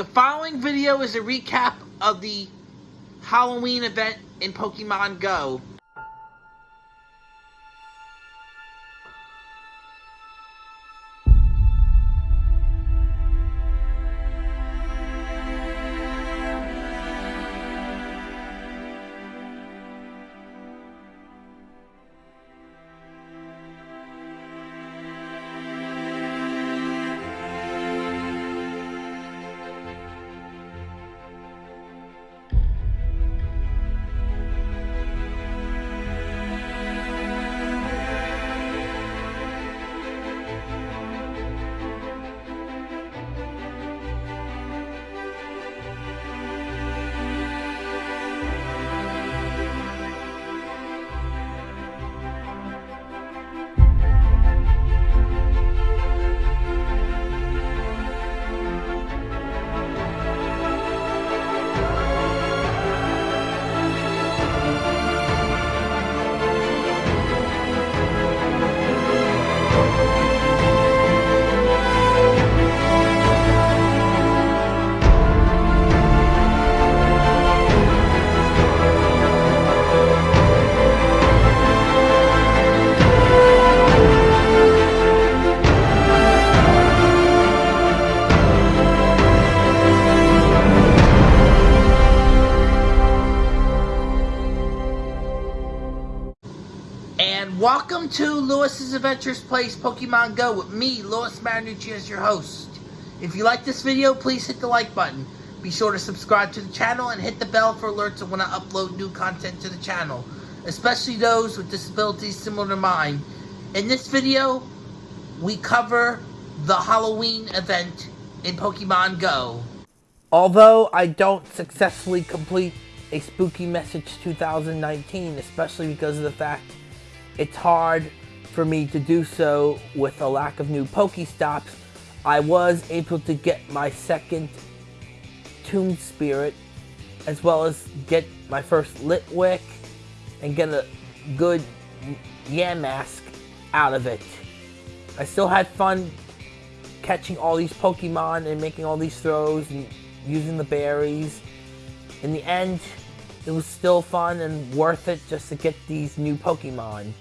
The following video is a recap of the Halloween event in Pokemon Go. Welcome to Lewis's Adventures Place Pokemon Go with me, Lewis Marinucci, as your host. If you like this video, please hit the like button. Be sure to subscribe to the channel and hit the bell for alerts when I upload new content to the channel, especially those with disabilities similar to mine. In this video, we cover the Halloween event in Pokemon Go. Although I don't successfully complete a Spooky Message 2019, especially because of the fact it's hard for me to do so with a lack of new Pokestops. I was able to get my second Tomb Spirit, as well as get my first Litwick, and get a good Yamask out of it. I still had fun catching all these Pokemon and making all these throws and using the berries. In the end, it was still fun and worth it just to get these new Pokemon.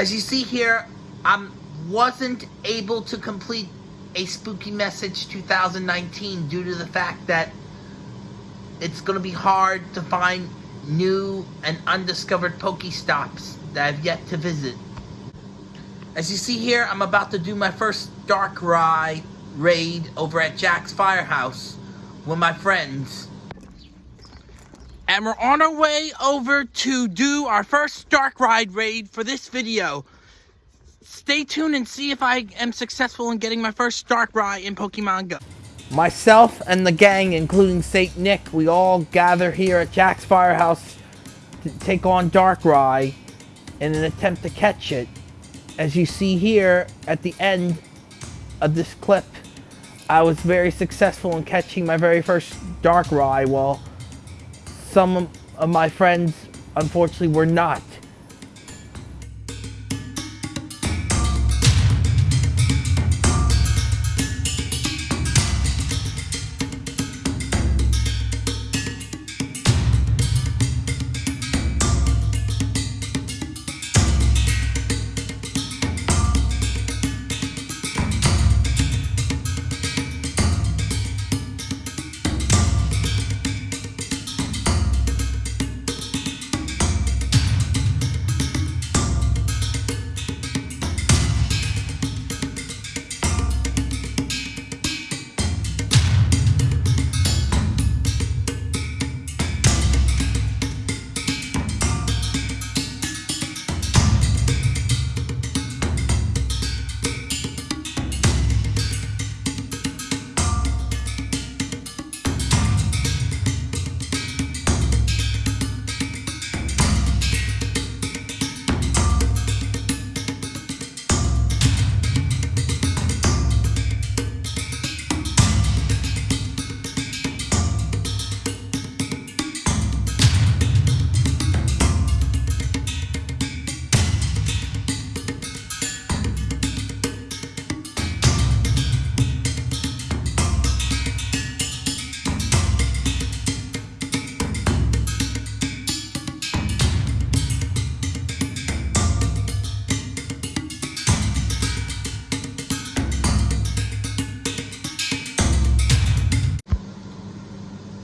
As you see here, I wasn't able to complete a Spooky Message 2019 due to the fact that it's going to be hard to find new and undiscovered Pokestops that I've yet to visit. As you see here, I'm about to do my first Dark Darkrai raid over at Jack's Firehouse with my friends. And we're on our way over to do our first Darkrai raid for this video. Stay tuned and see if I am successful in getting my first Darkrai in Pokemon Go. Myself and the gang, including Saint Nick, we all gather here at Jack's Firehouse to take on Darkrai in an attempt to catch it. As you see here at the end of this clip, I was very successful in catching my very first Darkrai while some of my friends unfortunately were not.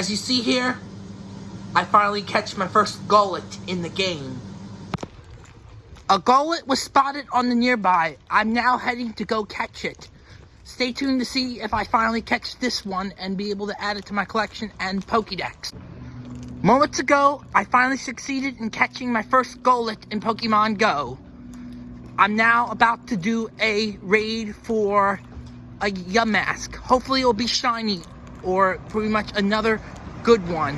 As you see here, I finally catch my first Golett in the game. A Golett was spotted on the nearby. I'm now heading to go catch it. Stay tuned to see if I finally catch this one and be able to add it to my collection and Pokédex. Moments ago, I finally succeeded in catching my first Golett in Pokemon Go. I'm now about to do a raid for a Yamask. Hopefully it'll be shiny or pretty much another good one.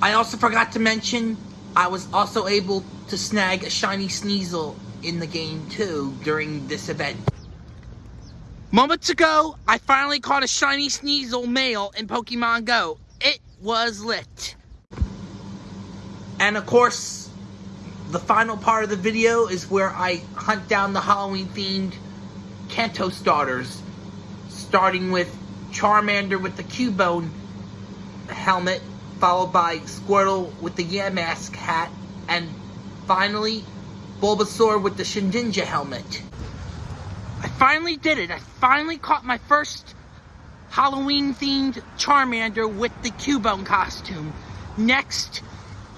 I also forgot to mention, I was also able to snag a shiny Sneasel in the game too during this event. Moments ago, I finally caught a shiny Sneasel male in Pokemon Go. It was lit. And of course, the final part of the video is where I hunt down the Halloween themed Kanto starters, starting with Charmander with the Cubone helmet, followed by Squirtle with the Yamask hat, and finally Bulbasaur with the Shedinja helmet. I finally did it. I finally caught my first Halloween-themed Charmander with the Cubone costume. Next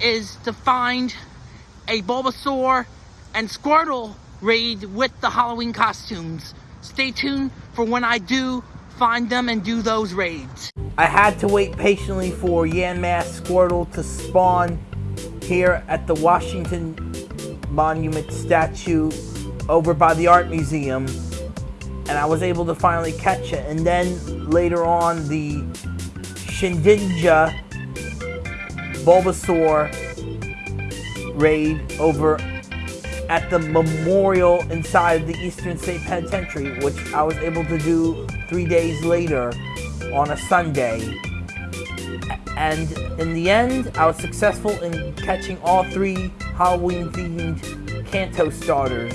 is to find a Bulbasaur and Squirtle raid with the Halloween costumes. Stay tuned for when I do find them and do those raids. I had to wait patiently for Yamask Squirtle to spawn here at the Washington Monument statue over by the Art Museum and I was able to finally catch it and then later on the Shedinja Bulbasaur raid over at the memorial inside the Eastern State Penitentiary, which I was able to do three days later on a Sunday. And in the end, I was successful in catching all three Halloween themed Kanto starters.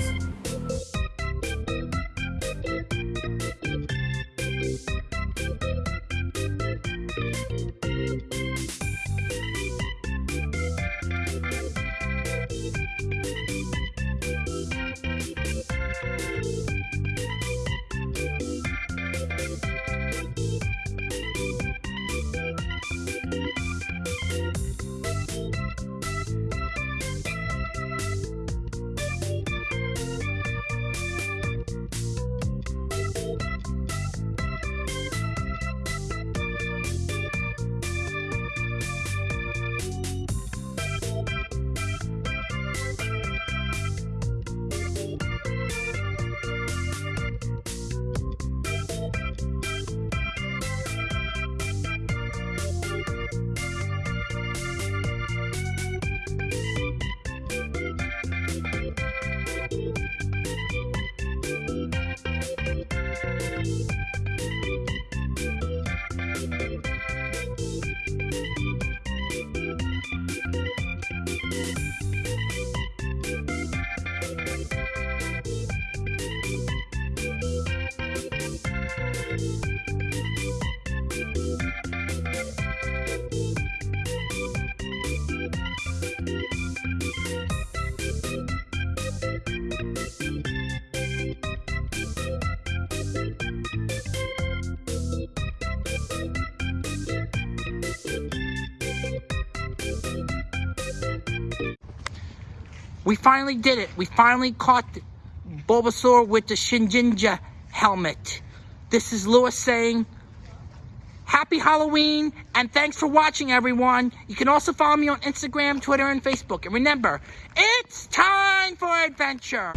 We finally did it. We finally caught Bulbasaur with the Shedinja helmet. This is Lewis saying, Happy Halloween, and thanks for watching, everyone. You can also follow me on Instagram, Twitter, and Facebook. And remember, it's time for adventure.